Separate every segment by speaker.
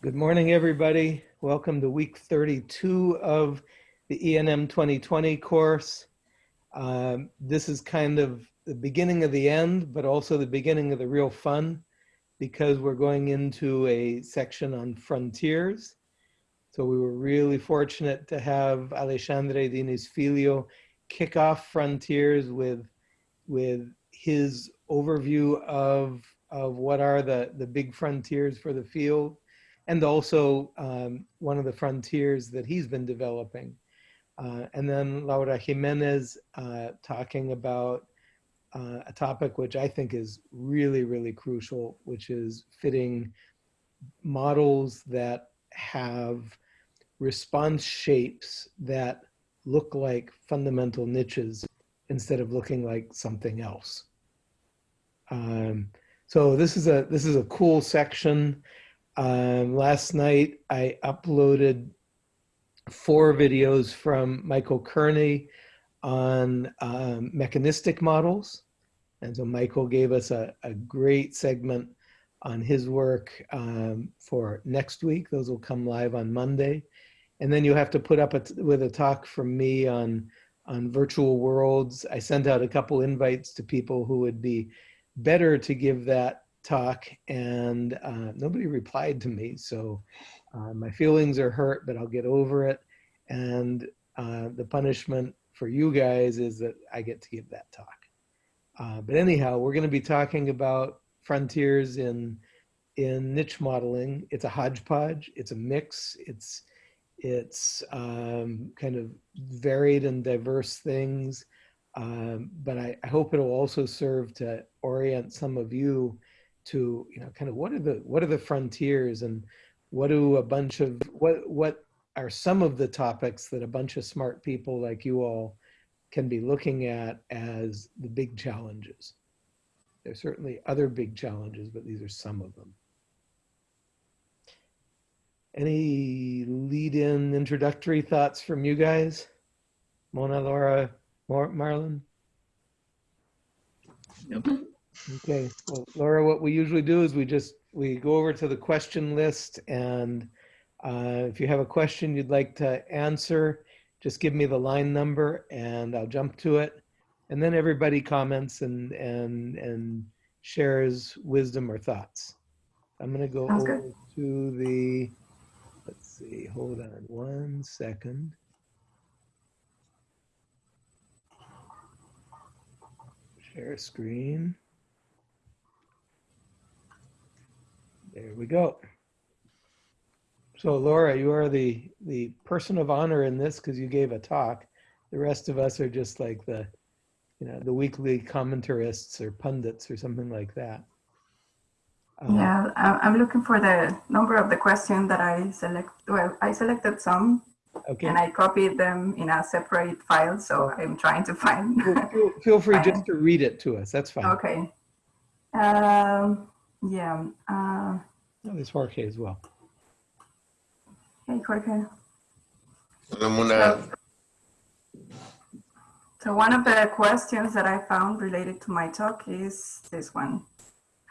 Speaker 1: Good morning, everybody. Welcome to week 32 of the ENM 2020 course. Um, this is kind of the beginning of the end, but also the beginning of the real fun because we're going into a section on frontiers. So we were really fortunate to have Alexandre Diniz Filho kick off Frontiers with, with his overview of, of what are the, the big frontiers for the field and also um, one of the frontiers that he's been developing. Uh, and then Laura Jimenez uh, talking about uh, a topic which I think is really, really crucial, which is fitting models that have response shapes that look like fundamental niches instead of looking like something else. Um, so this is a this is a cool section. Um, last night I uploaded four videos from Michael Kearney on um, mechanistic models. And so Michael gave us a, a great segment on his work um, for next week. Those will come live on Monday. And then you have to put up a with a talk from me on, on virtual worlds. I sent out a couple invites to people who would be better to give that talk and uh, nobody replied to me. So uh, my feelings are hurt, but I'll get over it. And uh, the punishment for you guys is that I get to give that talk. Uh, but anyhow, we're going to be talking about frontiers in in niche modeling. It's a hodgepodge. It's a mix. It's it's um, kind of varied and diverse things. Um, but I, I, hope it'll also serve to orient some of you to you know kind of what are the what are the frontiers and what do a bunch of what what are some of the topics that a bunch of smart people like you all can be looking at as the big challenges. There's certainly other big challenges, but these are some of them. Any lead-in introductory thoughts from you guys? Mona, Laura, Mar?
Speaker 2: Nope.
Speaker 1: Okay, well, Laura, what we usually do is we just, we go over to the question list and uh, if you have a question you'd like to answer, just give me the line number and I'll jump to it. And then everybody comments and, and, and shares wisdom or thoughts. I'm gonna go
Speaker 3: Sounds
Speaker 1: over
Speaker 3: good.
Speaker 1: to the, let's see, hold on one second. Share screen. There we go. So Laura, you are the, the person of honor in this because you gave a talk. The rest of us are just like the, you know, the weekly commentarists or pundits or something like that. Uh,
Speaker 3: Yeah, I- I'm looking for the number of the question that I select. Well, I selected some
Speaker 1: Okay.
Speaker 3: and I copied them in a separate file. So I'm trying to find.
Speaker 1: Feel- Feel, feel free just to read it to us. That's fine.
Speaker 3: okay. Um, yeah. Uh,
Speaker 1: Oh, there's Jorge as well.
Speaker 3: hey, Jorge.
Speaker 2: Hola, Mona.
Speaker 3: So one of the questions that I found related to my talk is this one.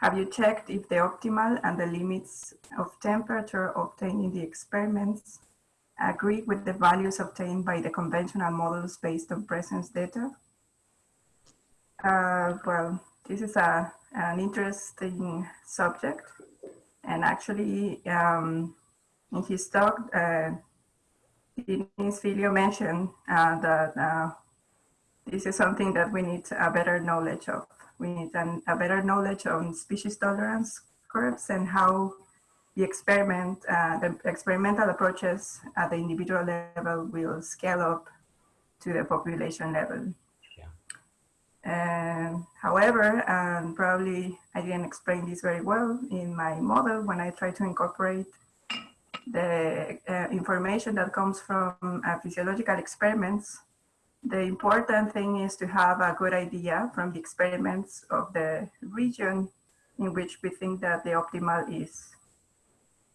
Speaker 3: Have you checked if the optimal and the limits of temperature obtained in the experiments agree with the values obtained by the conventional models based on presence data? Uh, well, this is a, an interesting subject. And actually, um, in his talk, uh, Diniz Filho mentioned uh, that uh, this is something that we need a better knowledge of. We need an, a better knowledge on species tolerance curves and how the experiment, uh, the experimental approaches at the individual level will scale up to the population level. And however, and probably I didn't explain this very well in my model when I try to incorporate the uh, information that comes from uh, physiological experiments the important thing is to have a good idea from the experiments of the region in which we think that the optimal is,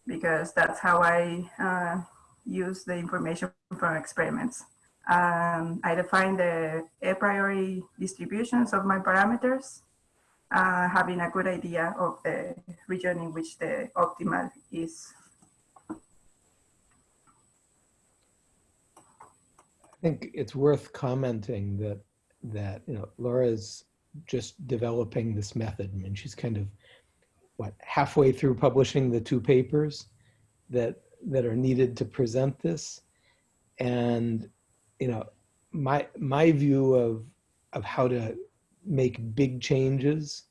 Speaker 3: because that's how I uh, use the information from experiments. Um, I define the a priori distributions of my parameters, uh, having a good idea of the region in which the optimal is.
Speaker 1: I think it's worth commenting that that you know Laura's just developing this method. I mean, she's kind of what halfway through publishing the two papers that that are needed to present this, and you know, my my view of of how to make big changes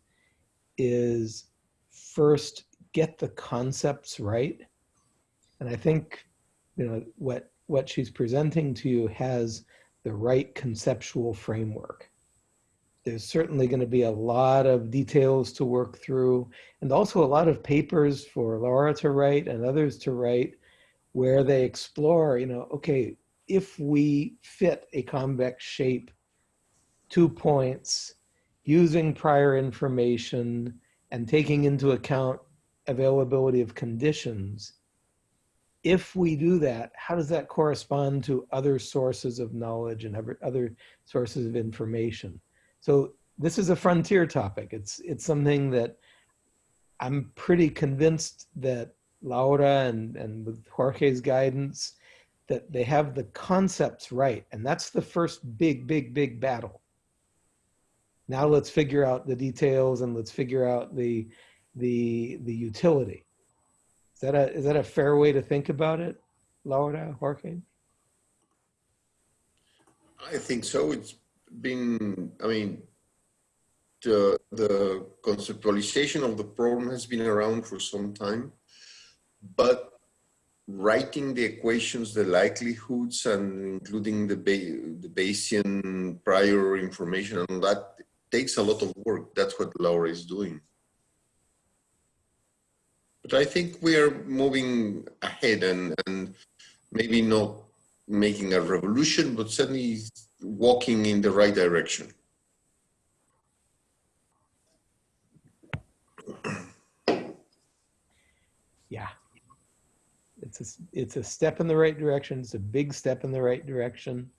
Speaker 1: is first get the concepts right, and I think you know what what she's presenting to you has the right conceptual framework. There's certainly going to be a lot of details to work through and also a lot of papers for Laura to write and others to write where they explore, you know, okay, if we fit a convex shape, two points, using prior information and taking into account availability of conditions, if we do that, how does that correspond to other sources of knowledge and other, other sources of information? So this is a frontier topic. It's, it's something that I'm pretty convinced that Laura and, and with Jorge's guidance, that they have the concepts right. And that's the first big, big, big battle. Now let's figure out the details and let's figure out the, the, the utility Is that a is that a fair way to think about it, Laura Jorge?
Speaker 2: I think so. It's been, I mean, the, the conceptualization of the problem has been around for some time, but writing the equations, the likelihoods, and including the, the Bayesian prior information and that takes a lot of work. That's what Laura is doing. But I think we are moving ahead and, and maybe not making a revolution, but certainly walking in the right direction.
Speaker 1: Yeah. It's a, it's a step in the right direction. It's a big step in the right direction.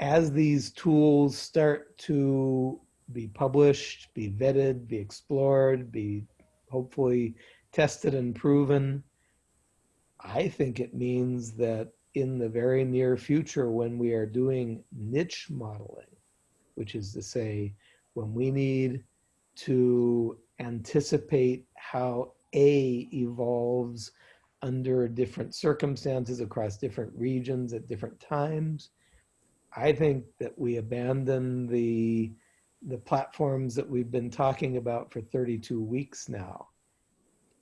Speaker 1: As these tools start to be published, be vetted, be explored, be hopefully tested and proven. I think it means that in the very near future, when we are doing niche modeling, which is to say, when we need to anticipate how A evolves under different circumstances across different regions at different times, I think that we abandon the the platforms that we've been talking about for 32 weeks now.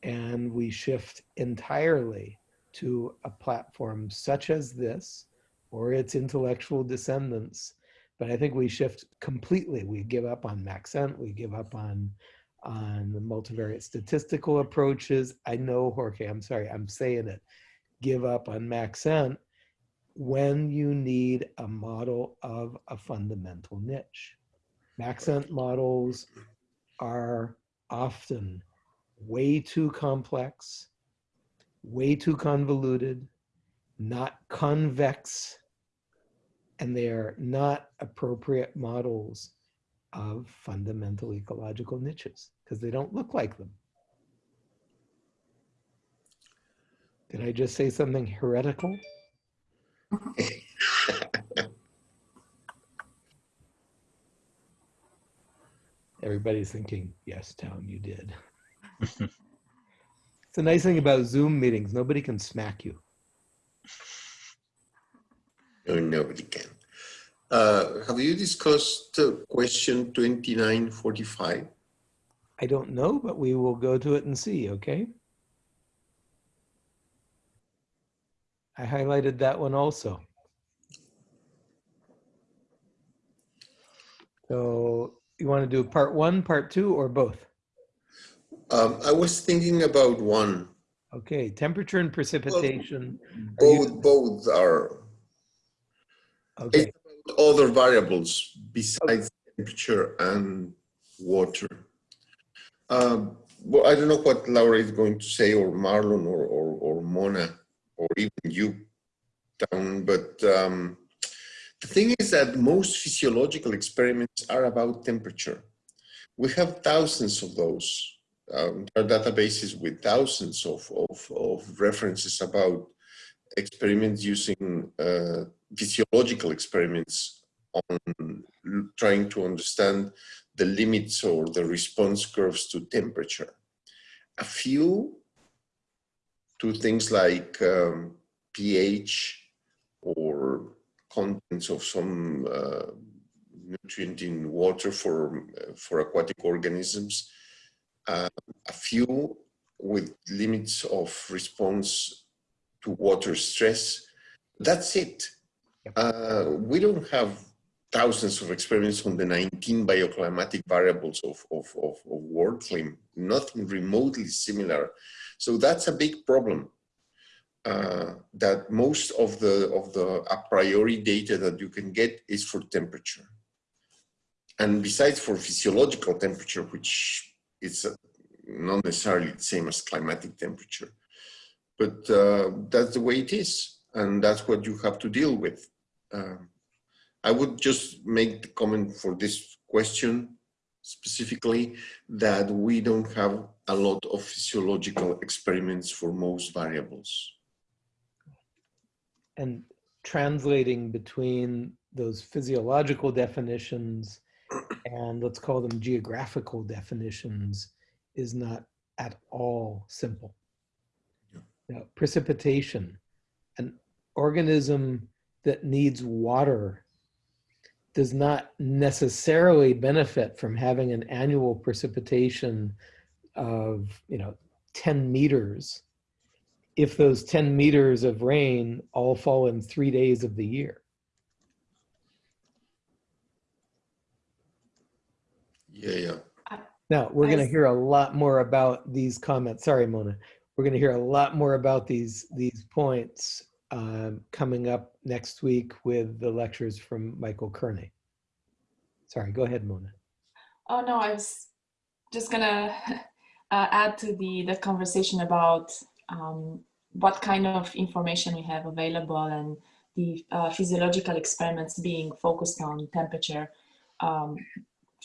Speaker 1: And we shift entirely to a platform such as this or its intellectual descendants. But I think we shift completely. We give up on Maxent, we give up on, on the multivariate statistical approaches. I know, Jorge, I'm sorry, I'm saying it. Give up on Maxent when you need a model of a fundamental niche. Maxent models are often way too complex, way too convoluted, not convex, and they are not appropriate models of fundamental ecological niches because they don't look like them. Did I just say something heretical? Everybody's thinking, yes, Tom, you did. it's a nice thing about Zoom meetings. Nobody can smack you.
Speaker 2: No, nobody can. Uh, have you discussed uh, question 2945?
Speaker 1: I don't know, but we will go to it and see, okay? I highlighted that one also. So you want to do part one, part two, or both?
Speaker 2: Um, I was thinking about one.
Speaker 1: Okay, temperature and precipitation. Are
Speaker 2: Both,
Speaker 1: you-
Speaker 2: both are
Speaker 1: Okay,
Speaker 2: other variables besides temperature and water. Um, well, I don't know what Laura is going to say, or Marlon, or, or, or Mona, or even you, Town, but um, the thing is that most physiological experiments are about temperature. We have thousands of those. Um, there are databases with thousands of, of, of references about experiments using uh, physiological experiments on trying to understand the limits or the response curves to temperature. A few to things like um, pH or contents of some uh, nutrient in water for, for aquatic organisms. Uh, a few with limits of response to water stress. That's it. Uh, we don't have thousands of experiments on the 19 bioclimatic variables of, of, of, of WorldClim, nothing remotely similar. So that's a big problem. Uh, that most of the of the a priori data that you can get is for temperature. And besides for physiological temperature, which is uh, not necessarily the same as climatic temperature, but uh, that's the way it is. And that's what you have to deal with. Uh, I would just make the comment for this question specifically that we don't have a lot of physiological experiments for most variables
Speaker 1: and translating between those physiological definitions and let's call them geographical definitions is not at all simple.
Speaker 2: Yeah.
Speaker 1: Now, precipitation, an organism that needs water does not necessarily benefit from having an annual precipitation of, you know, 10 meters if those 10 meters of rain all fall in three days of the year.
Speaker 2: Yeah, yeah.
Speaker 1: Now, we're going to hear a lot more about these comments. Sorry, Mona. We're going to hear a lot more about these, these points um, coming up next week with the lectures from Michael Kearney. Sorry, go ahead, Mona.
Speaker 4: Oh no, I was just gonna uh, add to the the conversation about um, what kind of information we have available and the uh, physiological experiments being focused on temperature um,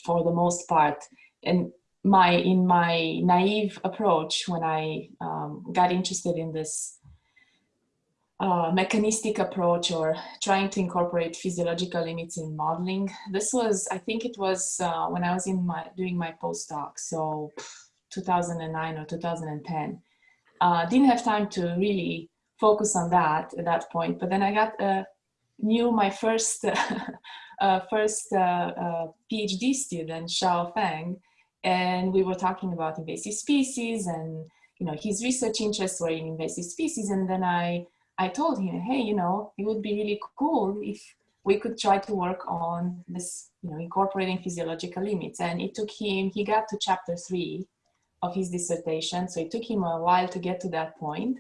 Speaker 4: for the most part. And my in my naive approach when I um, got interested in this mechanistic approach or trying to incorporate physiological limits in modeling. This was, I think it was uh, when I was in my doing my postdoc, so 2009 or 2010. Uh, didn't have time to really focus on that at that point, but then I got uh, knew my first uh, first uh, uh, PhD student, Xiao Feng, and we were talking about invasive species and you know his research interests were in invasive species, and then I I told him, hey, you know, it would be really cool if we could try to work on this, you know, incorporating physiological limits. And it took him, he got to chapter three of his dissertation. So it took him a while to get to that point.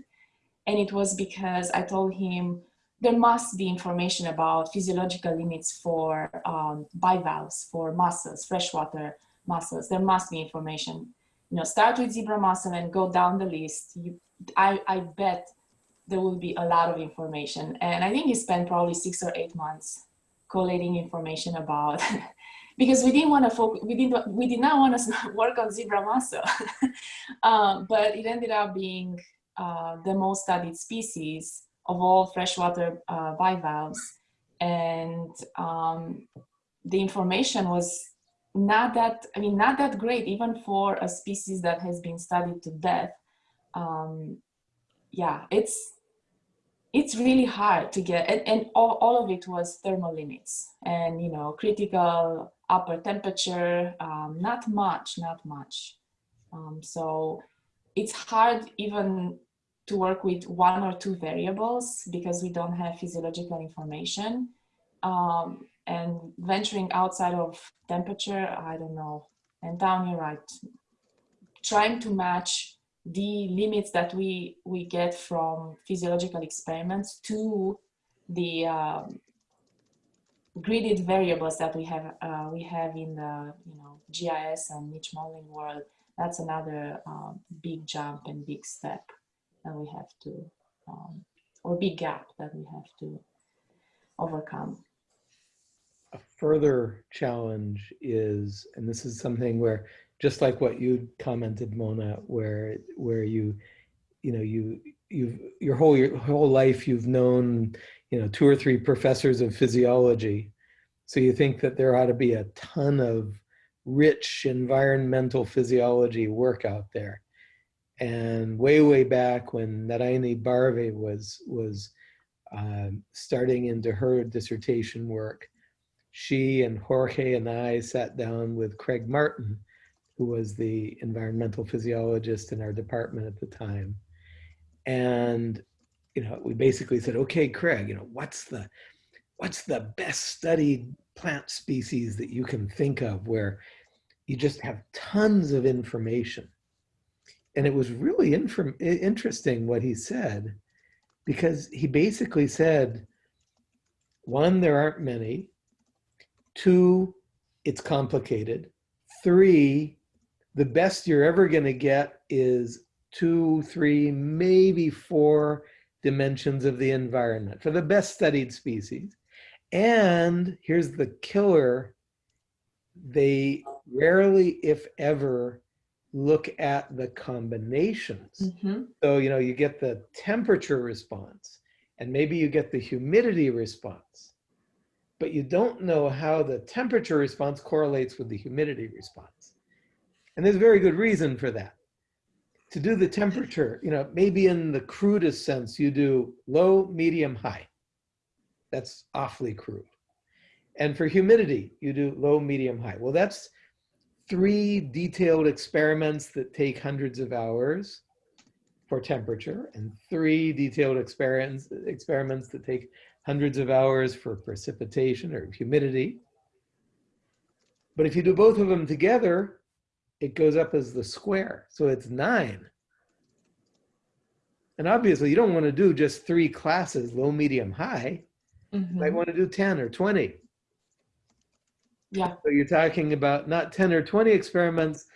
Speaker 4: And it was because I told him there must be information about physiological limits for um, bivalves, for mussels, freshwater mussels. There must be information. You know, start with zebra mussel and go down the list. You, I, I bet there will be a lot of information. And I think he spent probably six or eight months collating information about, because we didn't want to focus, we didn't, we did not want to work on zebra mussel, um, but it ended up being uh, the most studied species of all freshwater uh, bivalves. And um, the information was not that, I mean, not that great, even for a species that has been studied to death. Um, yeah, it's it's really hard to get, and, and all, all of it was thermal limits and, you know, critical upper temperature, um, not much, not much. Um, so it's hard even to work with one or two variables because we don't have physiological information. Um, and venturing outside of temperature, I don't know. And Town you're right. Trying to match the limits that we we get from physiological experiments to the um, gridded variables that we have uh, we have in the you know GIS and niche modeling world. That's another um, big jump and big step that we have to um, or big gap that we have to overcome.
Speaker 1: A further challenge is, and this is something where just like what you commented, Mona, where where you, you know, you you've your whole your whole life you've known you know two or three professors of physiology. So you think that there ought to be a ton of rich environmental physiology work out there. And way way back when Narayani Barve was was um, starting into her dissertation work she and Jorge and I sat down with Craig Martin who was the environmental physiologist in our department at the time. And you know we basically said okay craig you know what's the what's the best studied plant species that you can think of where you just have tons of information? And it was really interesting what he said because he basically said one there aren't many. Two it's complicated. Three the best you're ever going to get is two, three, maybe four dimensions of the environment for the best studied species. And here's the killer they rarely, if ever, look at the combinations.
Speaker 4: Mhm.
Speaker 1: So, you know, you get the temperature response and maybe you get the humidity response, but you don't know how the temperature response correlates with the humidity response. And there's very good reason for that to do the temperature, you know, maybe in the crudest sense, you do low, medium, high. That's awfully crude. And for humidity, you do low, medium, high. Well, that's three detailed experiments that take hundreds of hours for temperature and three detailed experiments, experiments that take hundreds of hours for precipitation or humidity. But if you do both of them together, it goes up as the square. So it's nine. And obviously you don't want to do just three classes, low, medium, high. You might
Speaker 4: Mhm.
Speaker 1: want to do 10 or 20.
Speaker 4: Yeah.
Speaker 1: So you're talking about not 10 or 20 experiments,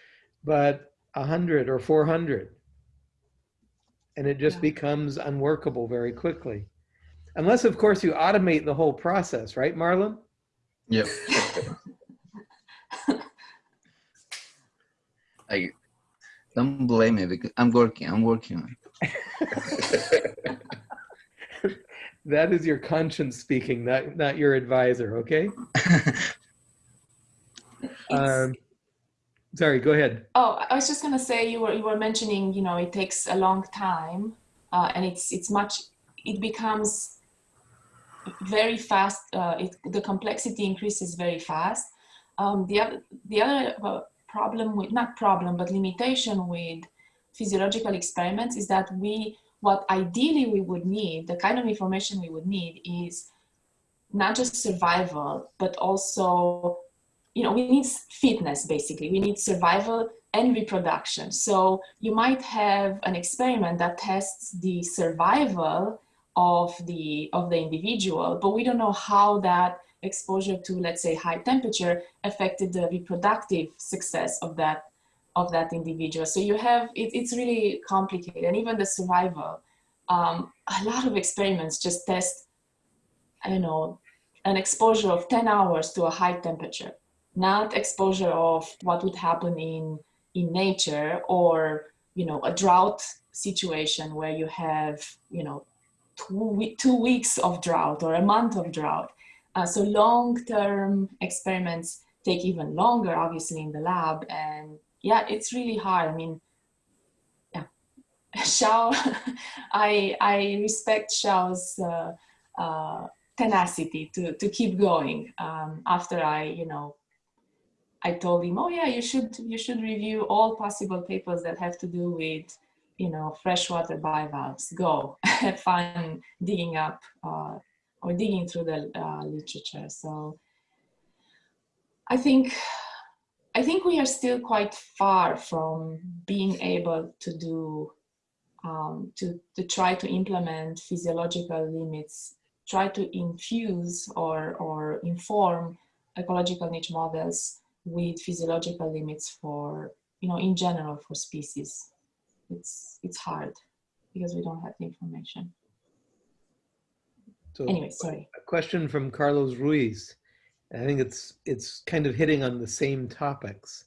Speaker 1: but 100 or 400. And it just
Speaker 4: Yeah.
Speaker 1: becomes unworkable very quickly. Unless, of course, you automate the whole process, right, Marlon?
Speaker 5: Yep. I don't blame me because I'm working. I'm working.
Speaker 1: That is your conscience speaking, not, not your advisor, okay? Um, sorry, go ahead.
Speaker 4: Oh, I was just gonna say you were you were mentioning you know it takes a long time, uh, and it's it's much it becomes very fast. Uh, it, the complexity increases very fast. Um, the other the other uh, problem with not problem but limitation with physiological experiments is that we what ideally we would need the kind of information we would need is not just survival but also you know, we need fitness basically. We need survival and reproduction. So you might have an experiment that tests the survival of the of the individual, but we don't know how that exposure to, let's say, high temperature affected the reproductive success of that of that individual. So you have it, it's really complicated, and even the survival. Um, a lot of experiments just test, I don't know, an exposure of 10 hours to a high temperature not exposure of what would happen in in nature or you know a drought situation where you have you know two, two weeks of drought or a month of drought uh, so long-term experiments take even longer obviously in the lab. And yeah it's really hard. I mean yeah. Xiao, I I respect Xiao's uh, uh, tenacity to to keep going um, after I you know I told him, oh yeah, you should you should review all possible papers that have to do with you know freshwater bivalves. Go. Have fun digging up uh, or digging through the uh, literature. So I think I think we are still quite far from being able to do um, to to try to implement physiological limits, try to infuse or or inform ecological niche models with physiological limits for you know in general for species it's it's hard because we don't have the information
Speaker 1: So
Speaker 4: anyway sorry
Speaker 1: a question from Carlos Ruiz. I think it's it's kind of hitting on the same topics.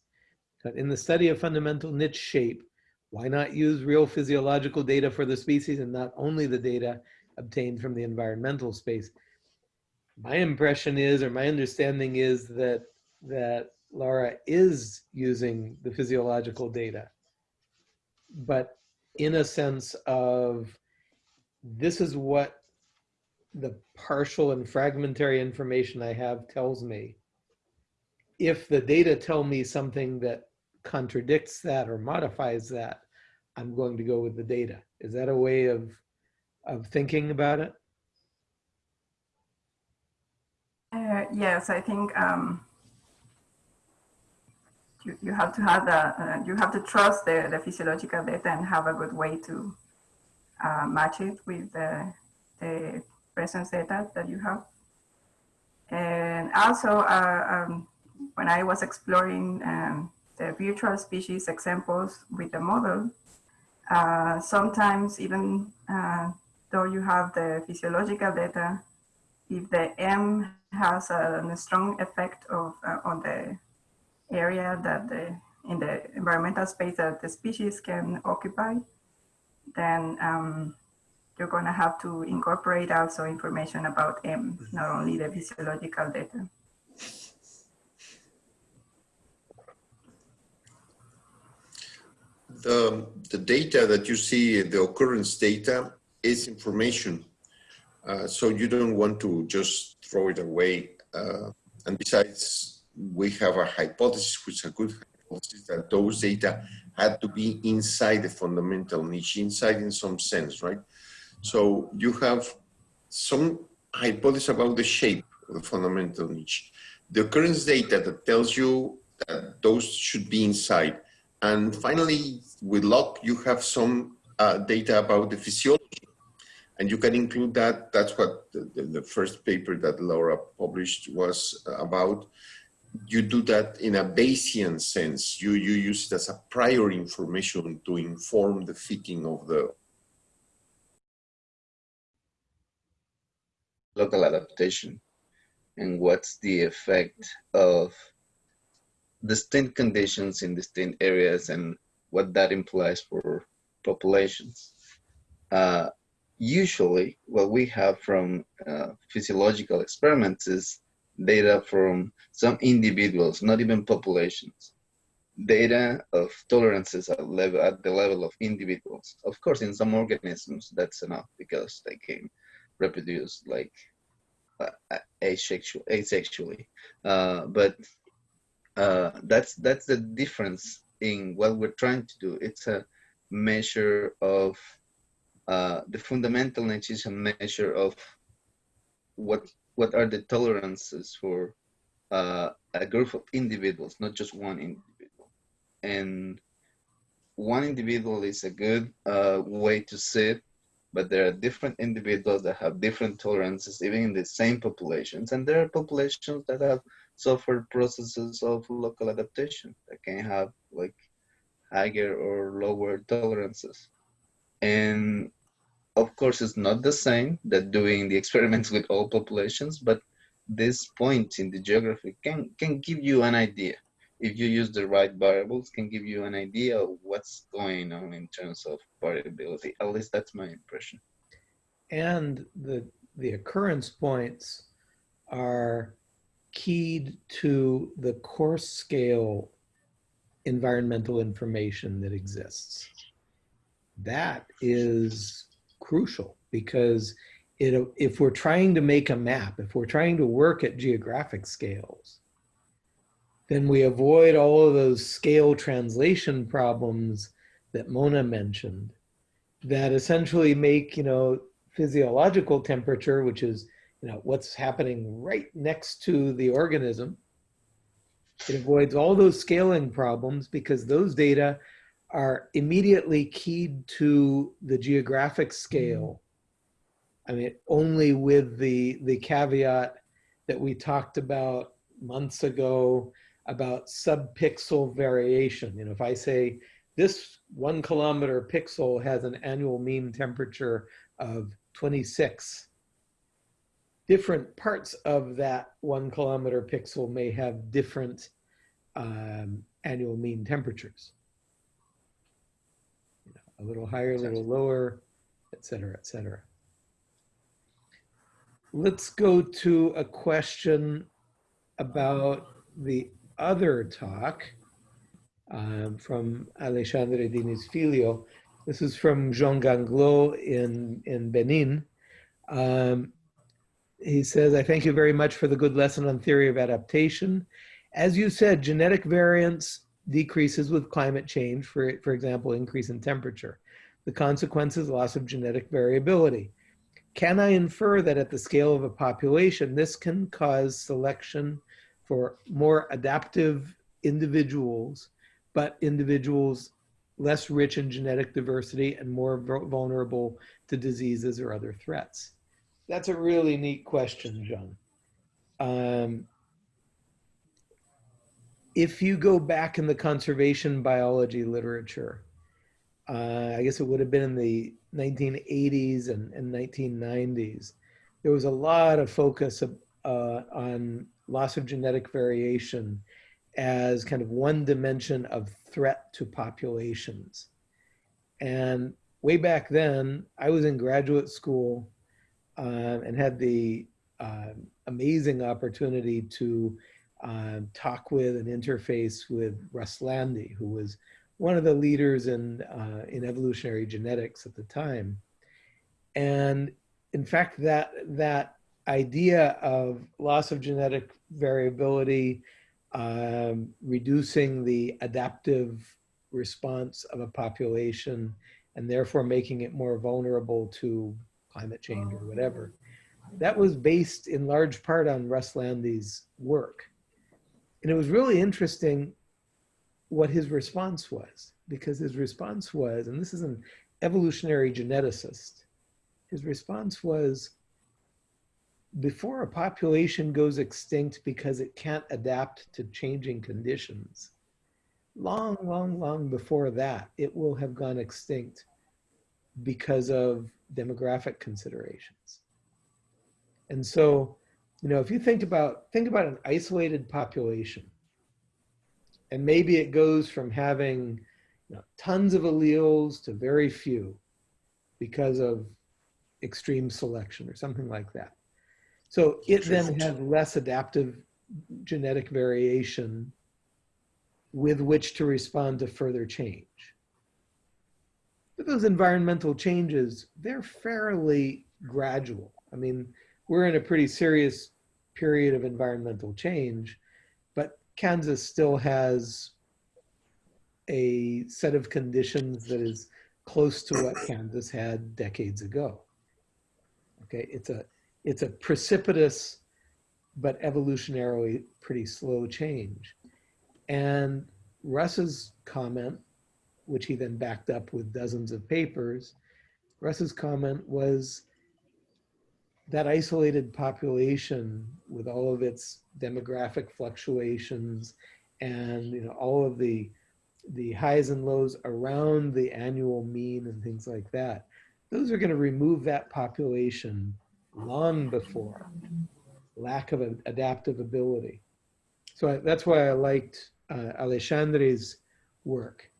Speaker 1: But in the study of fundamental niche shape, Why not use real physiological data for the species and not only the data obtained from the environmental space? My impression is, or my understanding is that, that Laura is using the physiological data, but in a sense of this is what the partial and fragmentary information I have tells me. If the data tell me something that contradicts that or modifies that, I'm going to go with the data. Is that a way of, of thinking about it?
Speaker 3: Uh, yes, I think um, you, you have to have the, uh, you have to trust the, the physiological data and have a good way to uh, match it with the, the presence data that you have. And also, uh, um, when I was exploring um, the virtual species examples with the model, uh, sometimes even uh, though you have the physiological data, if the M has a, a strong effect of, uh, on the area that the, in the environmental space that the species can occupy, then um, you're going to have to incorporate also information about M, not only the physiological data.
Speaker 2: The, the data that you see, the occurrence data, is information. Uh, so you don't want to just throw it away. Uh, and besides, we have a hypothesis, which is a good hypothesis, that those data had to be inside the fundamental niche, inside in some sense, right? So you have some hypothesis about the shape of the fundamental niche. The occurrence data that tells you that those should be inside. And finally, with luck, you have some uh, data about the physiology. And you can include that. That's what the, the, the first paper that Laura published was about. You do that in a Bayesian sense. You, you use it as a prior information to inform the fitting of the
Speaker 5: local adaptation and what's the effect of distinct conditions in distinct areas and what that implies for populations. Uh, usually what we have from uh, physiological experiments is data from some individuals, not even populations. Data of tolerances at, level, at the level of individuals. Of course, in some organisms, that's enough because they can reproduce like asexual, asexually. Uh, but uh, that's that's the difference in what we're trying to do. It's a measure of uh, the fundamental nature is a measure of what what are the tolerances for uh, a group of individuals, not just one individual. And one individual is a good uh, way to see it, but there are different individuals that have different tolerances, even in the same populations. And there are populations that have suffered processes of local adaptation that can have like higher or lower tolerances. And of course, it's not the same that doing the experiments with all populations, but this point in the geography can, can give you an idea. If you use the right variables, can give you an idea of what's going on in terms of variability. At least that's my impression.
Speaker 1: And the, the occurrence points are keyed to the coarse scale environmental information that exists. That is crucial because it, if we're trying to make a map, if we're trying to work at geographic scales, then we avoid all of those scale translation problems that Mona mentioned that essentially make, you know, physiological temperature, which is, you know, what's happening right next to the organism. It avoids all those scaling problems because those data are immediately keyed to the geographic scale. Mm-hmm. I mean, only with the, the caveat that we talked about months ago about subpixel variation. You know, if I say this one kilometer pixel has an annual mean temperature of 26, different parts of that one kilometer pixel may have different um, annual mean temperatures. a little higher, a little lower, et cetera, et cetera. Let's go to a question about the other talk um, from Alexandre Diniz Filho. This is from Jean Ganglo in, in Benin. Um, he says, I thank you very much for the good lesson on theory of adaptation. As you said, genetic variance decreases with climate change, for, for example, increase in temperature. The consequence is loss of genetic variability. Can I infer that at the scale of a population, this can cause selection for more adaptive individuals, but individuals less rich in genetic diversity and more vulnerable to diseases or other threats? That's a really neat question, John. Um, if you go back in the conservation biology literature, uh, I guess it would have been in the 1980s and, and 1990s, there was a lot of focus uh, on loss of genetic variation as kind of one dimension of threat to populations. And way back then, I was in graduate school uh, and had the uh, amazing opportunity to uh, talk with and interface with Russ Lande, who was one of the leaders in, uh, in evolutionary genetics at the time. And in fact, that, that idea of loss of genetic variability, um, reducing the adaptive response of a population, and therefore making it more vulnerable to climate change or whatever. That was based in large part on Russ Lande's work. And it was really interesting what his response was, because his response was, and this is an evolutionary geneticist, his response was, before a population goes extinct because it can't adapt to changing conditions, long, long, long before that, it will have gone extinct because of demographic considerations. And so, you know, if you think about, think about an isolated population, and maybe it goes from having you know, tons of alleles to very few because of extreme selection or something like that. So it then has less adaptive genetic variation with which to respond to further change. But those environmental changes, they're fairly gradual. I mean, we're in a pretty serious period of environmental change, but Kansas still has a set of conditions that is close to what Kansas had decades ago. Okay, it's a it's a precipitous but evolutionarily pretty slow change. And Russ's comment, which he then backed up with dozens of papers, Russ's comment was that isolated population with all of its demographic fluctuations and you know all of the the highs and lows around the annual mean and things like that those are going to remove that population long before lack of adaptive ability so I, that's why i liked uh, alexandre's work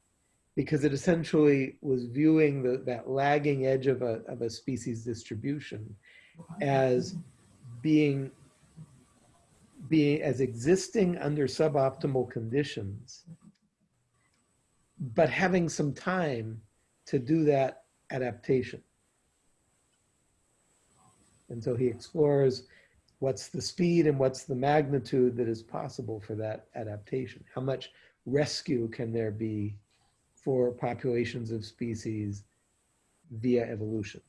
Speaker 1: because it essentially was viewing the, that lagging edge of a, of a species distribution as being being as existing under suboptimal conditions, but having some time to do that adaptation. And so he explores what's the speed and what's the magnitude that is possible for that adaptation. How much rescue can there be for populations of species via evolution?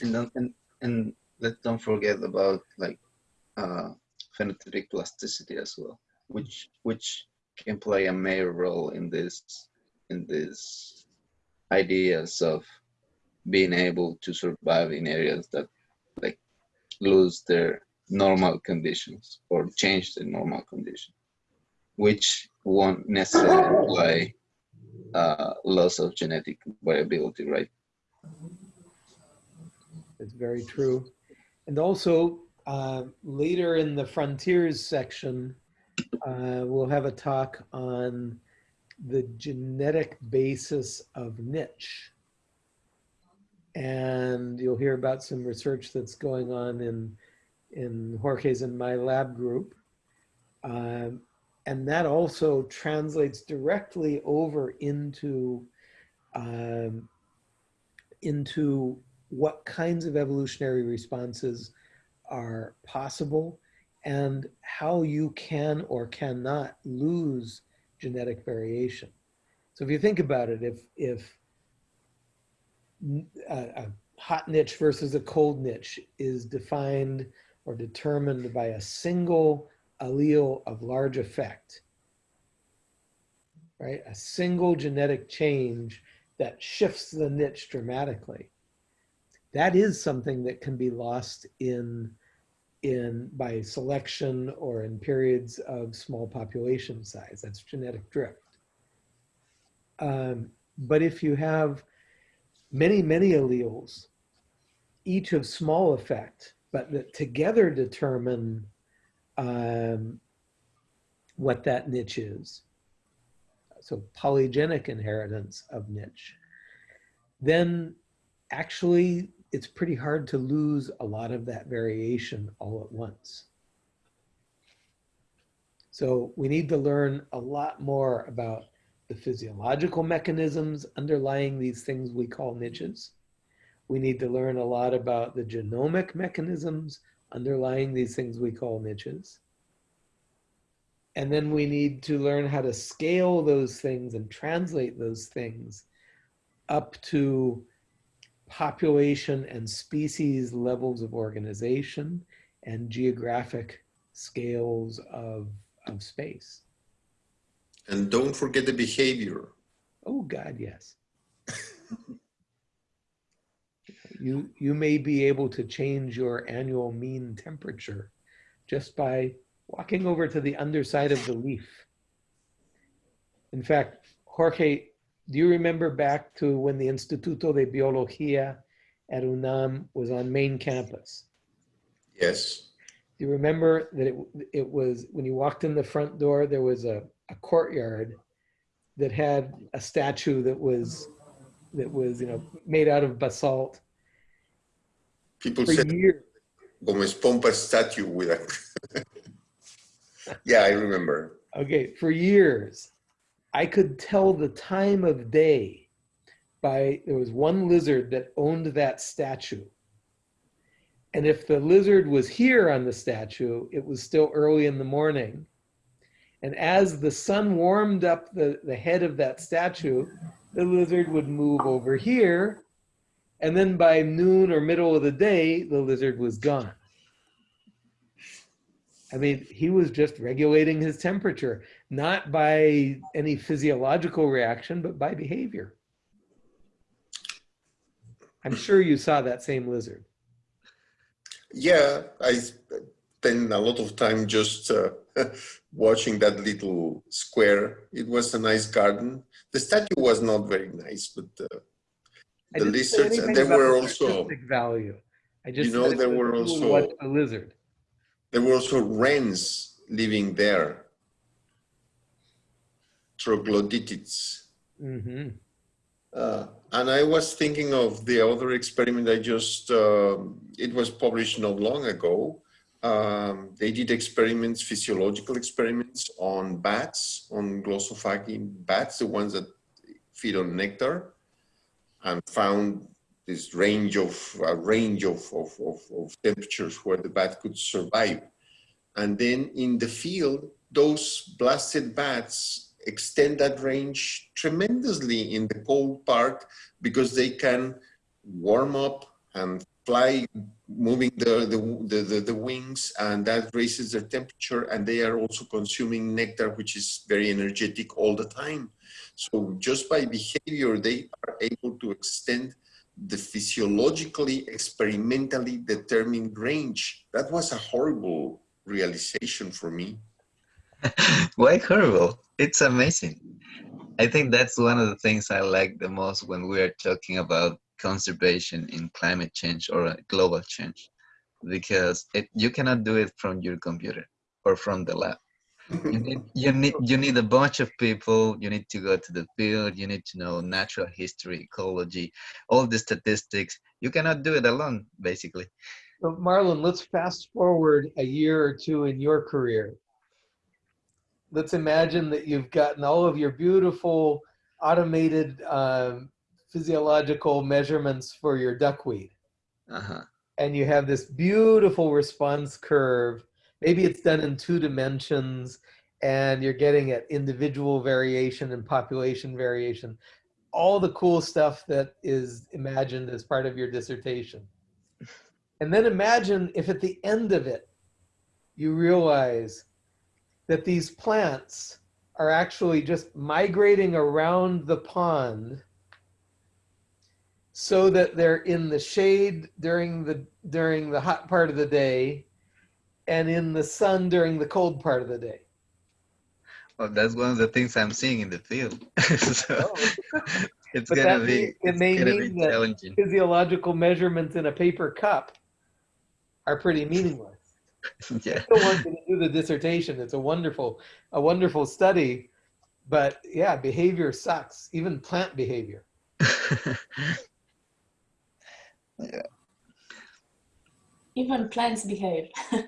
Speaker 5: And, don't- and, and let's don't forget about like uh, phenotypic plasticity as well, which which can play a major role in this in these ideas of being able to survive in areas that like lose their normal conditions or change the normal condition, which won't necessarily imply uh, loss of genetic variability, right?
Speaker 1: It's very true. And also, uh, later in the frontiers section, uh, we'll have a talk on the genetic basis of niche. And you'll hear about some research that's going on in, in Jorge's and my lab group. Um, and that also translates directly over into, um, into what kinds of evolutionary responses are possible and how you can or cannot lose genetic variation. So if you think about it, if, if a, a hot niche versus a cold niche is defined or determined by a single allele of large effect, right? A single genetic change that shifts the niche dramatically. That is something that can be lost in in by selection or in periods of small population size. That's genetic drift. Um, but if you have many, many alleles, each of small effect, but that together determine um, what that niche is, so polygenic inheritance of niche, then actually it's pretty hard to lose a lot of that variation all at once. So we need to learn a lot more about the physiological mechanisms underlying these things we call niches. We need to learn a lot about the genomic mechanisms underlying these things we call niches. And then we need to learn how to scale those things and translate those things up to population and species levels of organization and geographic scales of, of space.
Speaker 2: And don't forget the behavior.
Speaker 1: Oh God, yes. you, you may be able to change your annual mean temperature just by walking over to the underside of the leaf. In fact, Jorge, do you remember back to when the Instituto de Biología at UNAM was on main campus?
Speaker 2: Yes.
Speaker 1: Do you remember that it, it was, when you walked in the front door, there was a, a courtyard that had a statue that was, that was, you know, made out of basalt
Speaker 2: People
Speaker 1: for
Speaker 2: said
Speaker 1: years.
Speaker 2: Gomez Pompa statue with a. yeah, I remember.
Speaker 1: Okay, for years, I could tell the time of day by, there was one lizard that owned that statue. And if the lizard was here on the statue, it was still early in the morning. And as the sun warmed up the, the head of that statue, the lizard would move over here. And then by noon or middle of the day, the lizard was gone. I mean, he was just regulating his temperature, not by any physiological reaction, but by behavior. I'm sure you saw that same lizard.
Speaker 2: Yeah, I spent a lot of time just uh, watching that little square. It was a nice garden. The statue was not very nice, but uh, the lizards, and there were also
Speaker 1: value. I just
Speaker 2: You know, there were also-
Speaker 1: the lizard.
Speaker 2: there were also wrens living there. Troglodytids.
Speaker 1: hmm
Speaker 2: Uh, and I was thinking of the other experiment I just, um, it was published not long ago. Um, they did experiments, physiological experiments on bats, on glossophagine bats, the ones that feed on nectar, and found this range of, range of, of, of, of temperatures where the bat could survive. And then in the field, those blasted bats extend that range tremendously in the cold part because they can warm up and fly moving the, the, the, the, wings and that raises their temperature and they are also consuming nectar which is very energetic all the time. So just by behavior they are able to extend the physiologically experimentally determined range. That was a horrible realization for me.
Speaker 5: Why horrible? It's amazing. I think that's one of the things I like the most when we are talking about conservation in climate change or uh, global change, because it, you cannot do it from your computer or from the lab. you need you need you need a bunch of people you need to go to the field you need to know natural history ecology all the statistics you cannot do it alone basically
Speaker 1: So Marlon, let's fast forward a year or two in your career. Let's imagine that you've gotten all of your beautiful automated um, physiological measurements for your duckweed.
Speaker 5: uh-huh
Speaker 1: And you have this beautiful response curve. Maybe it's done in two dimensions and you're getting at individual variation and population variation. All the cool stuff that is imagined as part of your dissertation. And then imagine if at the end of it, you realize that these plants are actually just migrating around the pond so that they're in the shade during the during the hot part of the day and in the sun during the cold part of the day.
Speaker 5: well that's one of the things i'm seeing in the field so oh. it's
Speaker 1: But
Speaker 5: gonna be
Speaker 1: it may mean
Speaker 5: be
Speaker 1: that- Physiological measurements in a paper cup are pretty meaningless.
Speaker 5: yeah
Speaker 1: I still want to do the dissertation. It's a wonderful, a wonderful study, but yeah, behavior sucks, even plant behavior.
Speaker 4: Even plants behave.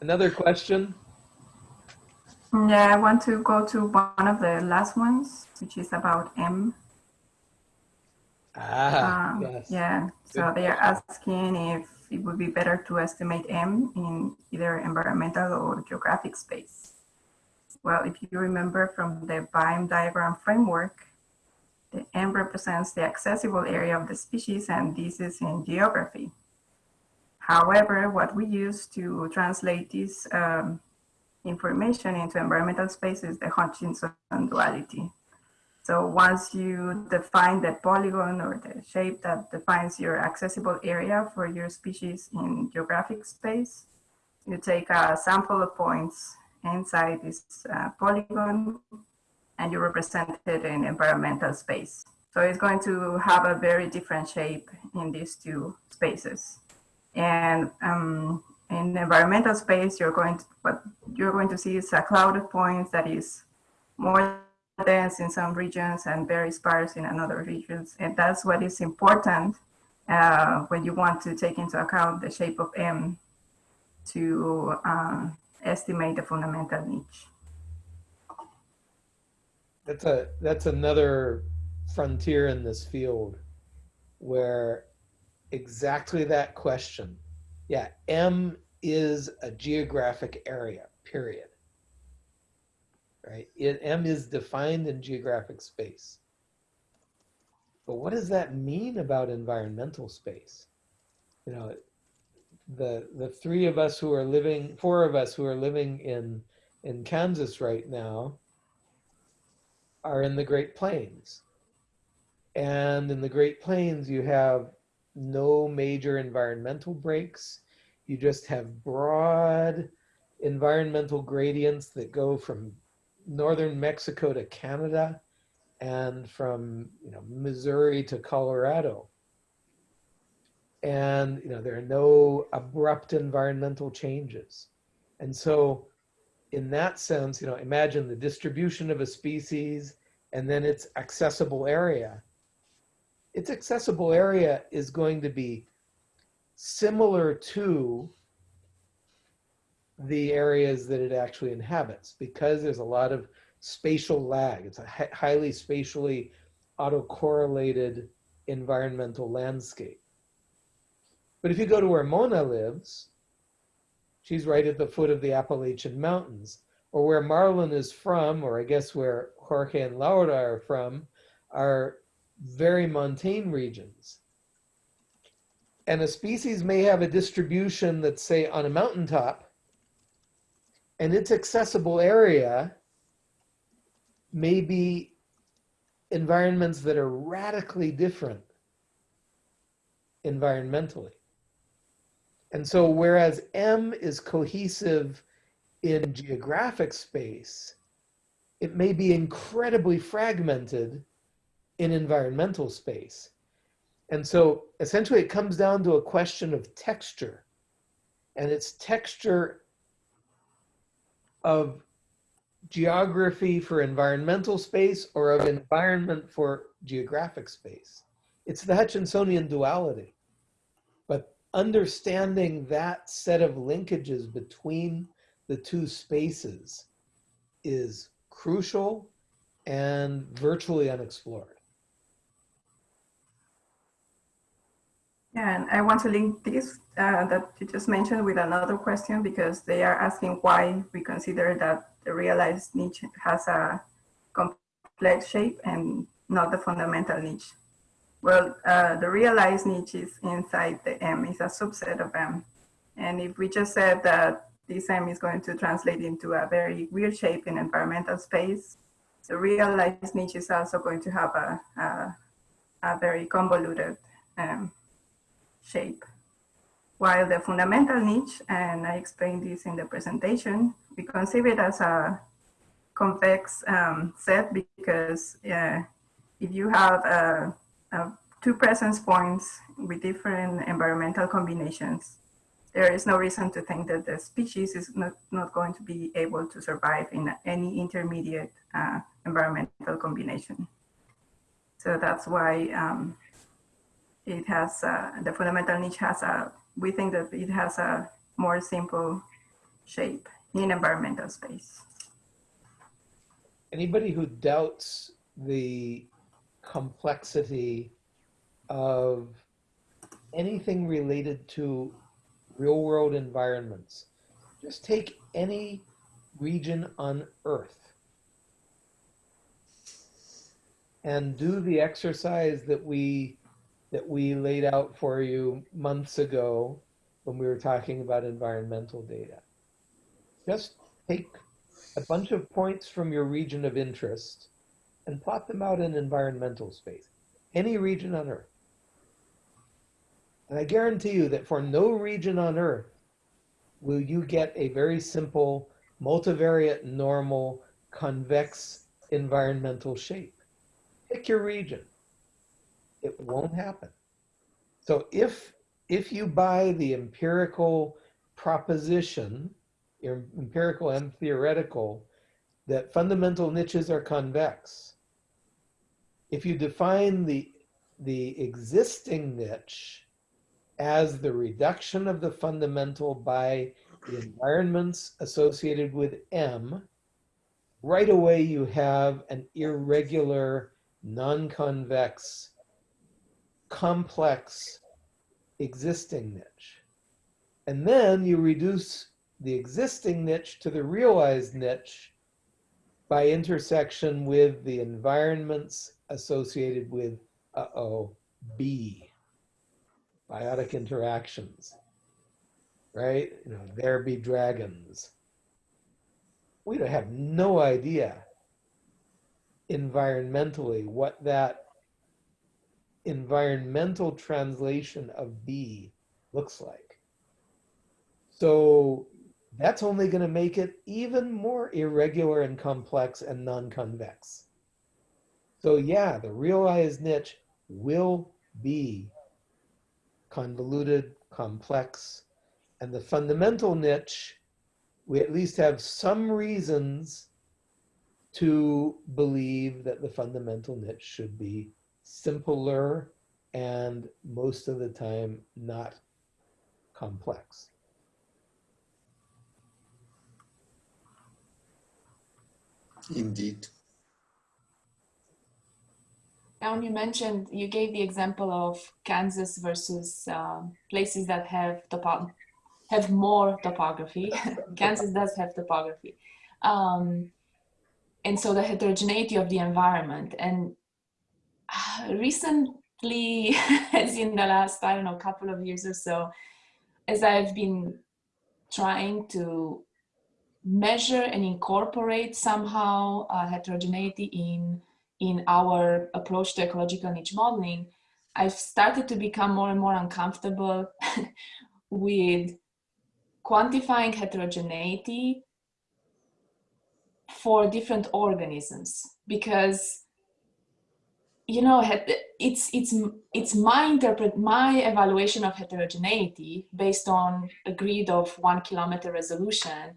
Speaker 1: Another question?
Speaker 3: Yeah, I want to go to one of the last ones, which is about M.
Speaker 1: Ah,
Speaker 3: Um,
Speaker 1: yes.
Speaker 3: Yeah, so they are asking if it would be better to estimate M in either environmental or geographic space. Well, if you remember from the BAM diagram framework, M represents the accessible area of the species, and this is in geography. However, what we use to translate this um, information into environmental space is the Hutchinson duality. So once you define the polygon or the shape that defines your accessible area for your species in geographic space, you take a sample of points inside this uh, polygon and you represent it in environmental space. So it's going to have a very different shape in these two spaces. And um, in environmental space, you're going to, what you're going to see is a cloud of points that is more dense in some regions and very sparse in another regions. And that's what is important uh, when you want to take into account the shape of M to uh, estimate the fundamental niche.
Speaker 1: That's a that's another frontier in this field where exactly that question. Yeah, M is a geographic area, period. Right? It, M is defined in geographic space. But what does that mean about environmental space? You know, the the three of us who are living, four of us who are living in in Kansas right now, are in the Great Plains. And in the Great Plains, you have no major environmental breaks. You just have broad environmental gradients that go from northern Mexico to Canada and from you know Missouri to Colorado. And you know there are no abrupt environmental changes. And so in that sense, you know, imagine the distribution of a species and then its accessible area. Its accessible area is going to be similar to the areas that it actually inhabits because there's a lot of spatial lag. It's a highly spatially autocorrelated environmental landscape. But if you go to where Mona lives, she's right at the foot of the Appalachian Mountains, or where Marlon is from, or I guess where Jorge and Laura are from, are very montane regions. And a species may have a distribution that's, say, on a mountaintop, and its accessible area may be environments that are radically different environmentally. And so, whereas M is cohesive in geographic space, it may be incredibly fragmented in environmental space. And so, essentially, it comes down to a question of texture. And it's texture of geography for environmental space or of environment for geographic space. It's the Hutchinsonian duality. Understanding that set of linkages between the two spaces is crucial and virtually unexplored.
Speaker 3: Yeah, and I want to link this uh, that you just mentioned with another question because they are asking why we consider that the realized niche has a complex shape and not the fundamental niche. Well, uh, the realized niche is inside the M, is a subset of M. And if we just said that this M is going to translate into a very weird shape in environmental space, the realized niche is also going to have a, a, a very convoluted um, shape. While the fundamental niche, and I explained this in the presentation, we conceive it as a convex um, set because uh, if you have uh, uh, two presence points with different environmental combinations, there is no reason to think that the species is not, not going to be able to survive in any intermediate uh, environmental combination. So that's why um, it has, uh, the fundamental niche has a, we think that it has a more simple shape in environmental space.
Speaker 1: Anybody who doubts the complexity of anything related to real world environments, just take any region on Earth and do the exercise that we that we laid out for you months ago when we were talking about environmental data. Just take a bunch of points from your region of interest and plot them out in environmental space, any region on Earth. And I guarantee you that for no region on Earth will you get a very simple multivariate normal convex environmental shape. Pick your region. It won't happen. So if if you buy the empirical proposition, empirical and theoretical, that fundamental niches are convex, if you define the the existing niche as the reduction of the fundamental by the environments associated with M, right away you have an irregular, non-convex complex existing niche. And then you reduce the existing niche to the realized niche by intersection with the environments associated with, uh-oh, B, biotic interactions, right? You know, there be dragons. We don't have no idea environmentally what that environmental translation of B looks like. So that's only going to make it even more irregular and complex and non-convex. So yeah, the realized niche will be convoluted, complex, and the fundamental niche, we at least have some reasons to believe that the fundamental niche should be simpler and most of the time not complex.
Speaker 2: Indeed.
Speaker 4: Now you mentioned, you gave the example of Kansas versus um, places that have topo have more topography. Kansas does have topography. Um, and so the heterogeneity of the environment. And recently, as in the last, I don't know, couple of years or so, as I've been trying to measure and incorporate somehow uh, heterogeneity in, in our approach to ecological niche modeling, I've started to become more and more uncomfortable with quantifying heterogeneity for different organisms because you know it's it's it's my interpret my evaluation of heterogeneity based on a grid of one kilometer resolution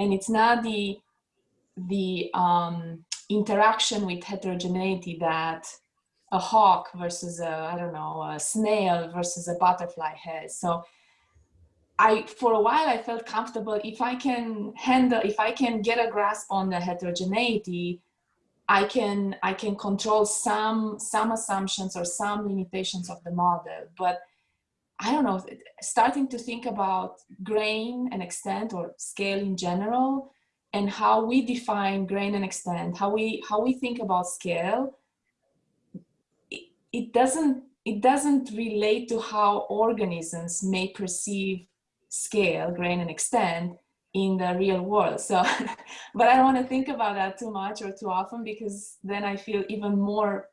Speaker 4: and it's not the the um, interaction with heterogeneity that a hawk versus a I don't know a snail versus a butterfly has. So I for a while I felt comfortable if I can handle if I can get a grasp on the heterogeneity, I can I can control some some assumptions or some limitations of the model. But I don't know, starting to think about grain and extent or scale in general and how we define grain and extent, how we how we think about scale, it, it doesn't it doesn't relate to how organisms may perceive scale, grain and extent in the real world. So, but I don't want to think about that too much or too often because then I feel even more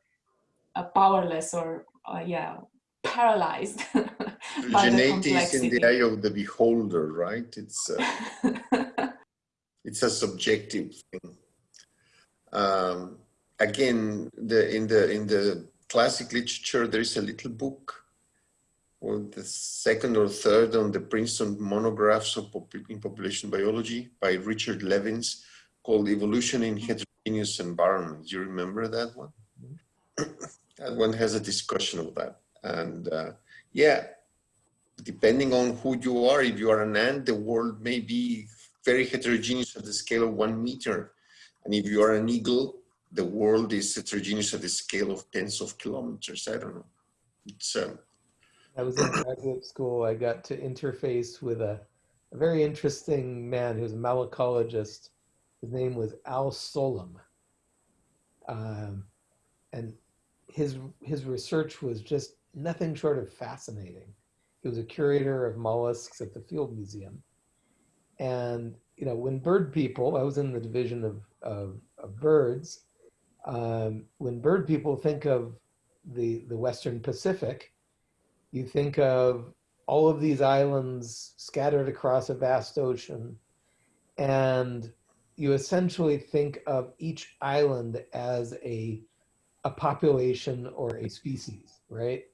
Speaker 4: uh, powerless or uh, yeah, paralyzed. the
Speaker 2: Heterogeneity is in the eye of the beholder, right? It's uh, it's a subjective thing. Um, again, the in the in the classic literature, there is a little book, or the second or third on the Princeton monographs of pop in population biology by Richard Levins, called "Evolution in Heterogeneous Environments." Do You remember that one? that one has a discussion of that, and uh, yeah, depending on who you are, if you are an ant, the world may be very heterogeneous at the scale of one meter. And if you are an eagle, the world is heterogeneous at the scale of tens of kilometers. I don't know. It's, um,
Speaker 1: I was in graduate school. I got to interface with a, a very interesting man who's a malacologist. His name was Al Solem. Um, and his, his research was just nothing short of fascinating. He was a curator of mollusks at the Field Museum. And, you know, when bird people, I was in the division of, of, of birds, um, when bird people think of the, the Western Pacific, you think of all of these islands scattered across a vast ocean, and you essentially think of each island as a, a population or a species, right?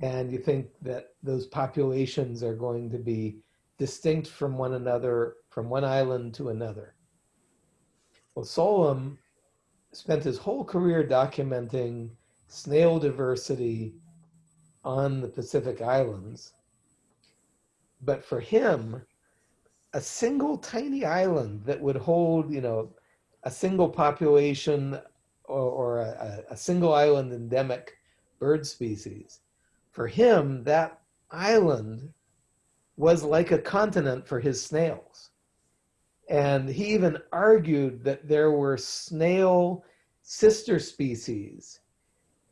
Speaker 1: And you think that those populations are going to be distinct from one another, from one island to another. Well, Solem spent his whole career documenting snail diversity on the Pacific Islands. But for him, a single tiny island that would hold, you know, a single population or, or a, a single island endemic bird species, for him, that island was like a continent for his snails. And he even argued that there were snail sister species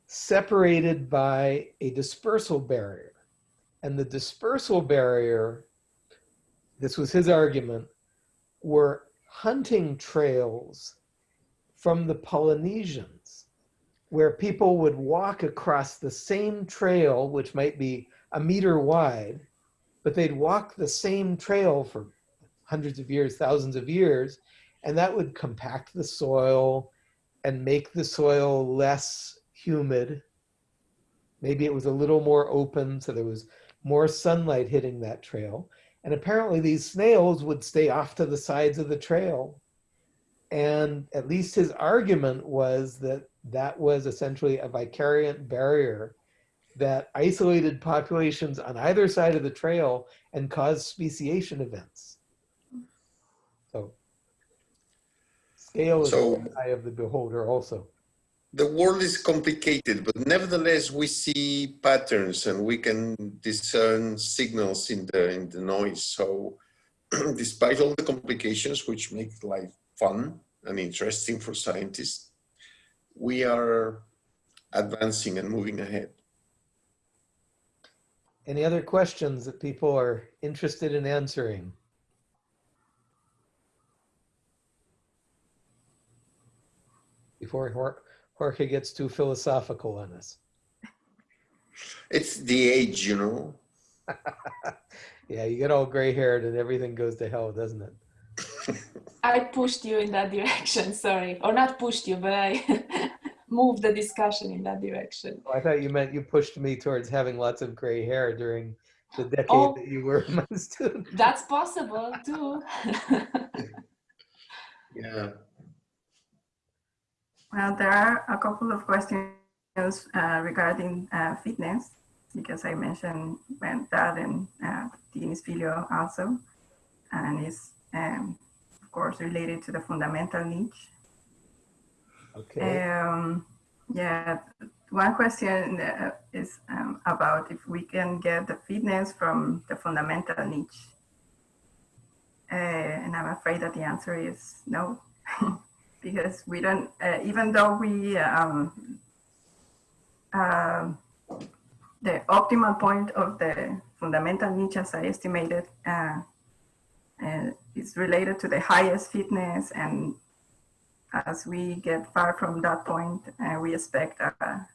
Speaker 1: separated by a dispersal barrier. And the dispersal barrier, this was his argument, were hunting trails from the Polynesians, where people would walk across the same trail, which might be a meter wide, but they'd walk the same trail for hundreds of years, thousands of years, and that would compact the soil and make the soil less humid. Maybe it was a little more open, so there was more sunlight hitting that trail. And apparently these snails would stay off to the sides of the trail. And at least his argument was that that was essentially a vicariant barrier that isolated populations on either side of the trail and caused speciation events. So scale is
Speaker 2: So-
Speaker 1: in the eye of the beholder also.
Speaker 2: the world is complicated, but nevertheless, we see patterns and we can discern signals in the in the noise. So, despite all the complications, which make life fun and interesting for scientists, we are advancing and moving ahead.
Speaker 1: Any other questions that people are interested in answering? Before Jor- Jorge gets too philosophical on us.
Speaker 2: It's the age, you know.
Speaker 1: Yeah, you get all gray haired and everything goes to hell, doesn't it?
Speaker 4: I pushed you in that direction, sorry. Or not pushed you, but I moved the discussion in that direction.
Speaker 1: Oh, I thought you meant you pushed me towards having lots of gray hair during the decade
Speaker 4: Oh.
Speaker 1: that you were my student.
Speaker 4: That's possible too.
Speaker 2: Yeah.
Speaker 3: Well, there are a couple of questions uh, regarding uh, fitness, because I mentioned that and uh, Diniz Filho also, and it's um, of course related to the fundamental niche.
Speaker 1: Okay.
Speaker 3: Um, yeah, one question uh, is um, about if we can get the fitness from the fundamental niche. Uh, and I'm afraid that the answer is no, because we don't, uh, even though we, um, um the optimal point of the fundamental niche, as I estimated, uh, uh, is related to the highest fitness and as we get far from that point, uh, we expect a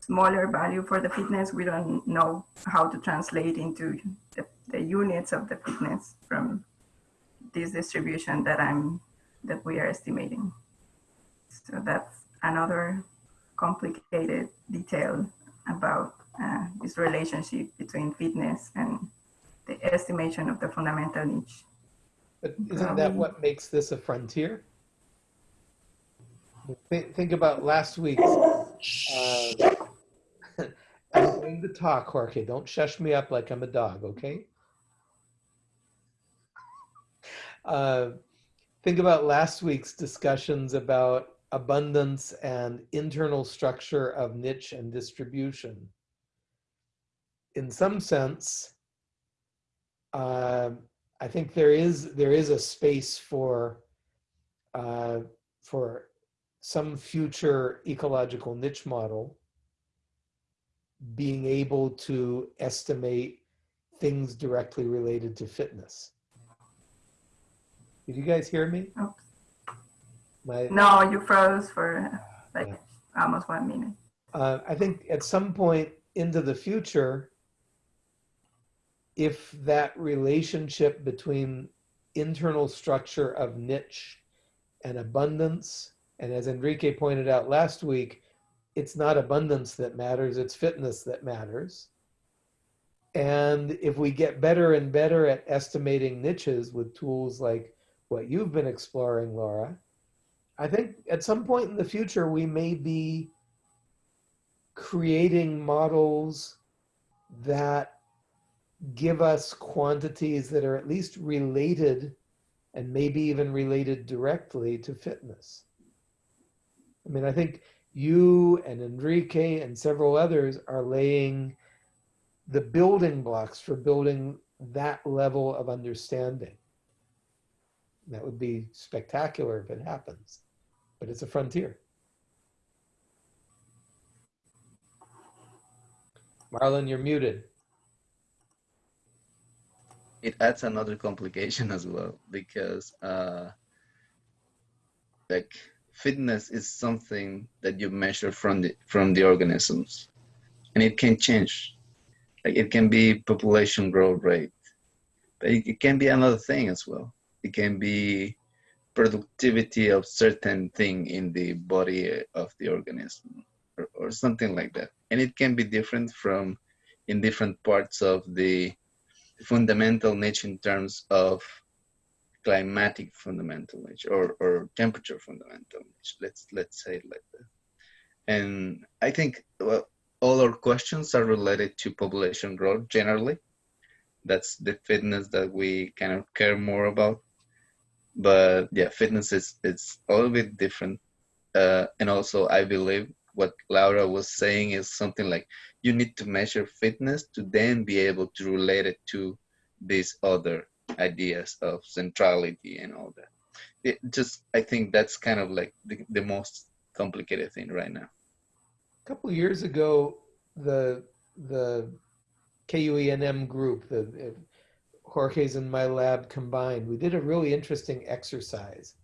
Speaker 3: smaller value for the fitness. We don't know how to translate into the, the units of the fitness from this distribution that I'm that we are estimating. So that's another complicated detail about uh, this relationship between fitness and the estimation of the fundamental niche.
Speaker 1: But isn't that what makes this a frontier? Think, think about last week's. Uh, I'm going to talk, Jorge. Don't shush me up like I'm a dog, okay? Uh, think about last week's discussions about abundance and internal structure of niche and distribution. In some sense, uh, I think there is there is a space for uh, for some future ecological niche model being able to estimate things directly related to fitness. Did you guys hear me?
Speaker 3: Oops.
Speaker 1: My,
Speaker 3: No, you froze for like
Speaker 1: Yeah.
Speaker 3: almost one minute.
Speaker 1: uh, I think at some point into the future, if that relationship between internal structure of niche and abundance, and as Enrique pointed out last week, it's not abundance that matters, it's fitness that matters. And if we get better and better at estimating niches with tools like what you've been exploring, Laura, I think at some point in the future, we may be creating models that give us quantities that are at least related and maybe even related directly to fitness. I mean, I think you and Enrique and several others are laying the building blocks for building that level of understanding. That would be spectacular if it happens, but it's a frontier. Marlon, you're muted.
Speaker 5: It adds another complication as well because uh, like fitness is something that you measure from the from the organisms and it can change. Like it can be population growth rate but it, it can be another thing as well. It can be productivity of certain thing in the body of the organism or, or something like that. And it can be different from in different parts of the fundamental niche in terms of climatic fundamental niche or, or temperature fundamental niche. Let's let's say it like that. And I think well, all our questions are related to population growth generally. That's the fitness that we kind of care more about. But yeah, fitness is it's a little bit different. Uh, and also, I believe what Laura was saying is something like you need to measure fitness to then be able to relate it to these other ideas of centrality and all that. It just, I think that's kind of like the, the most complicated thing right now.
Speaker 1: A couple years ago, the the KUENM group, the Jorge's and my lab combined, we did a really interesting exercise.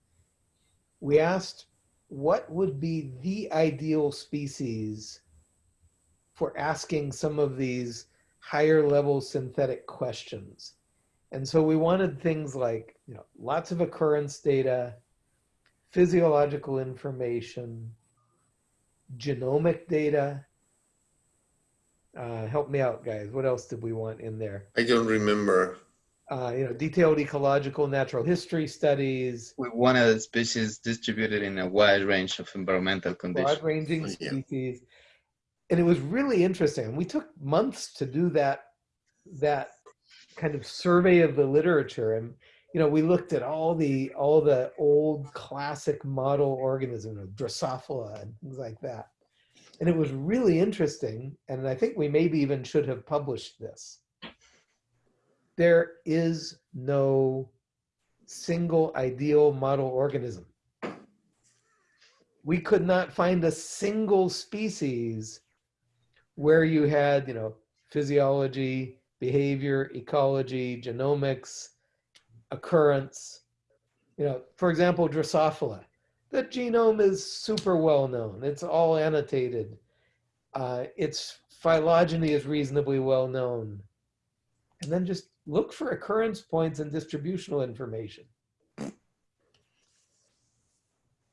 Speaker 1: We asked what would be the ideal species for asking some of these higher level synthetic questions. And so we wanted things like, you know, lots of occurrence data, physiological information, genomic data, Uh, help me out, guys. What else did we want in there?
Speaker 2: I don't remember.
Speaker 1: Uh, you know, detailed ecological natural history studies,
Speaker 5: One of the species distributed in a wide range of environmental conditions.
Speaker 2: Oh, yeah.
Speaker 1: species. And it was really interesting. We took months to do that, that kind of survey of the literature. And, you know, we looked at all the, all the old classic model organisms, Drosophila and things like that. And it was really interesting. And I think we maybe even should have published this. There is no single ideal model organism we could not find a single species where you had, you know, physiology, behavior, ecology, genomics, occurrence. You know, for example, Drosophila. The genome is super well known. It's all annotated. Uh, its phylogeny is reasonably well known. And then just look for occurrence points and distributional information.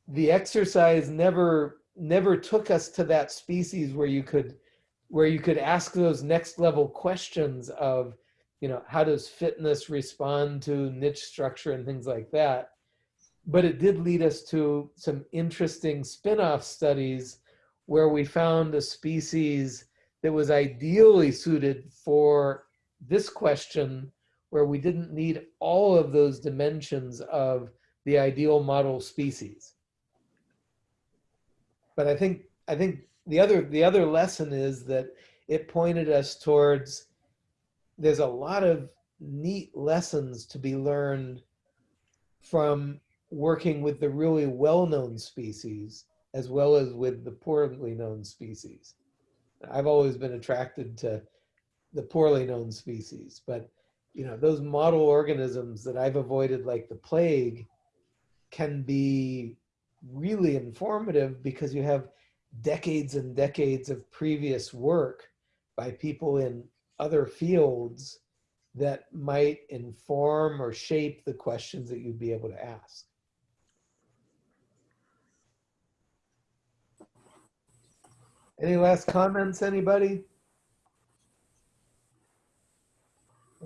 Speaker 1: The exercise never never took us to that species where you could where you could ask those next level questions of you know how does fitness respond to niche structure and things like that? But it did lead us to some interesting spin-off studies where we found a species that was ideally suited for this question where we didn't need all of those dimensions of the ideal model species but I think I think the other the other lesson is that it pointed us towards there's a lot of neat lessons to be learned from working with the really well-known species as well as with the poorly known species. I've always been attracted to the poorly known species, but you know, those model organisms that I've avoided like the plague can be really informative because you have decades and decades of previous work by people in other fields that might inform or shape the questions that you'd be able to ask. Any last comments, anybody?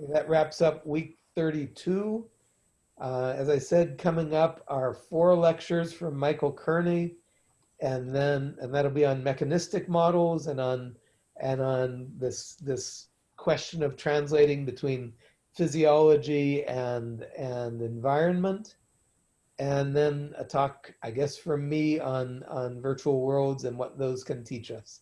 Speaker 1: That wraps up week 32. Uh, as I said, coming up are four lectures from Michael Kearney, and then and that'll be on mechanistic models and on and on this this question of translating between physiology and and environment, and then a talk, I guess, from me on on virtual worlds and what those can teach us.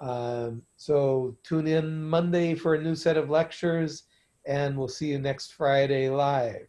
Speaker 1: Um, so tune in Monday for a new set of lectures, and we'll see you next Friday live.